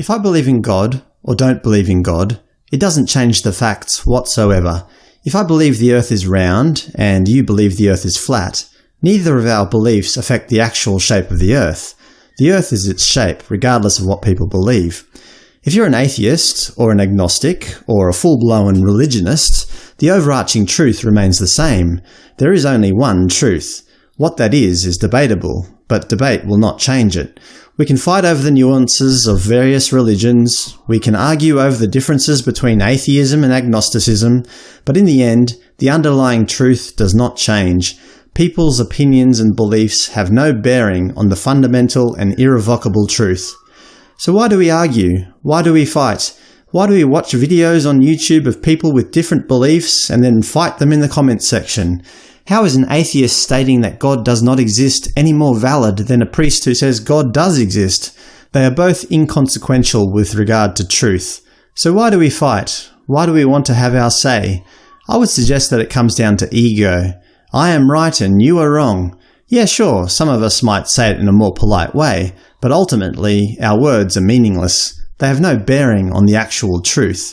If I believe in God, or don't believe in God, it doesn't change the facts whatsoever. If I believe the Earth is round, and you believe the Earth is flat, neither of our beliefs affect the actual shape of the Earth. The Earth is its shape, regardless of what people believe. If you're an atheist, or an agnostic, or a full-blown religionist, the overarching truth remains the same. There is only one truth. What that is, is debatable, but debate will not change it. We can fight over the nuances of various religions, we can argue over the differences between atheism and agnosticism, but in the end, the underlying truth does not change. People's opinions and beliefs have no bearing on the fundamental and irrevocable truth. So why do we argue? Why do we fight? Why do we watch videos on YouTube of people with different beliefs and then fight them in the comments section? How is an atheist stating that God does not exist any more valid than a priest who says God does exist? They are both inconsequential with regard to truth. So why do we fight? Why do we want to have our say? I would suggest that it comes down to ego. I am right and you are wrong. Yeah, sure, some of us might say it in a more polite way, but ultimately our words are meaningless. They have no bearing on the actual truth.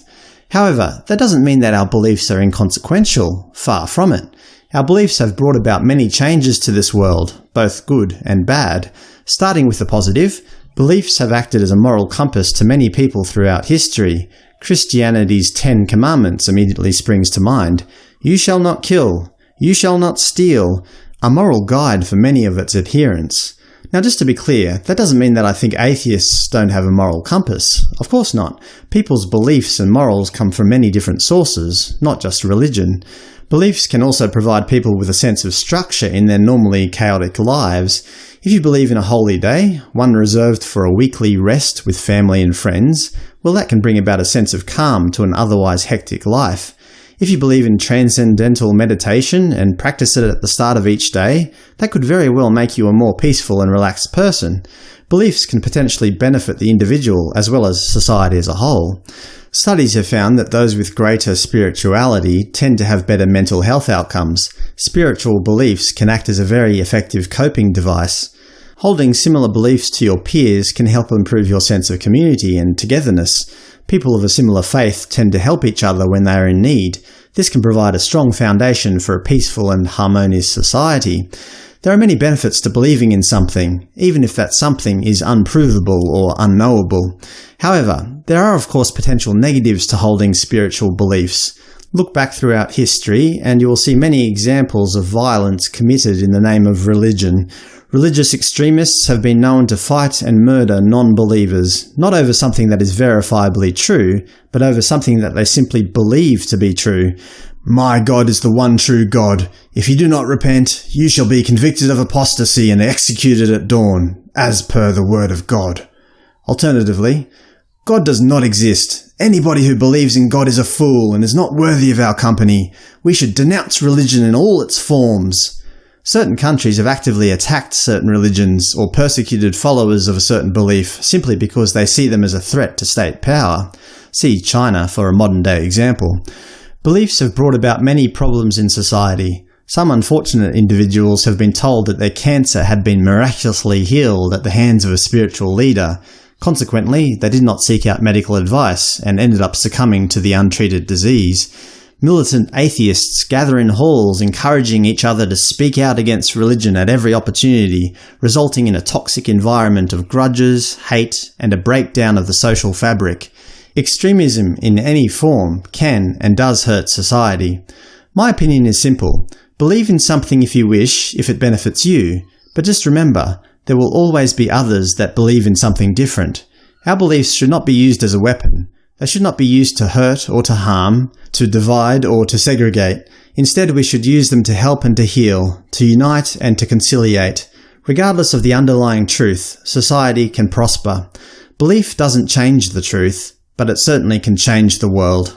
However, that doesn't mean that our beliefs are inconsequential. Far from it. Our beliefs have brought about many changes to this world, both good and bad. Starting with the positive, beliefs have acted as a moral compass to many people throughout history. Christianity's Ten Commandments immediately springs to mind. You shall not kill. You shall not steal. A moral guide for many of its adherents. Now just to be clear, that doesn't mean that I think atheists don't have a moral compass. Of course not. People's beliefs and morals come from many different sources, not just religion. Beliefs can also provide people with a sense of structure in their normally chaotic lives. If you believe in a holy day, one reserved for a weekly rest with family and friends, well that can bring about a sense of calm to an otherwise hectic life. If you believe in transcendental meditation and practice it at the start of each day, that could very well make you a more peaceful and relaxed person. Beliefs can potentially benefit the individual as well as society as a whole. Studies have found that those with greater spirituality tend to have better mental health outcomes. Spiritual beliefs can act as a very effective coping device. Holding similar beliefs to your peers can help improve your sense of community and togetherness. People of a similar faith tend to help each other when they are in need. This can provide a strong foundation for a peaceful and harmonious society. There are many benefits to believing in something, even if that something is unprovable or unknowable. However, there are of course potential negatives to holding spiritual beliefs. Look back throughout history, and you will see many examples of violence committed in the name of religion. Religious extremists have been known to fight and murder non-believers, not over something that is verifiably true, but over something that they simply believe to be true. My God is the one true God. If you do not repent, you shall be convicted of apostasy and executed at dawn, as per the word of God. Alternatively, God does not exist. Anybody who believes in God is a fool and is not worthy of our company. We should denounce religion in all its forms. Certain countries have actively attacked certain religions or persecuted followers of a certain belief simply because they see them as a threat to state power. See China for a modern-day example. Beliefs have brought about many problems in society. Some unfortunate individuals have been told that their cancer had been miraculously healed at the hands of a spiritual leader. Consequently, they did not seek out medical advice and ended up succumbing to the untreated disease. Militant atheists gather in halls encouraging each other to speak out against religion at every opportunity, resulting in a toxic environment of grudges, hate, and a breakdown of the social fabric. Extremism in any form can and does hurt society. My opinion is simple. Believe in something if you wish, if it benefits you, but just remember, there will always be others that believe in something different. Our beliefs should not be used as a weapon. They should not be used to hurt or to harm, to divide or to segregate. Instead we should use them to help and to heal, to unite and to conciliate. Regardless of the underlying truth, society can prosper. Belief doesn't change the truth but it certainly can change the world.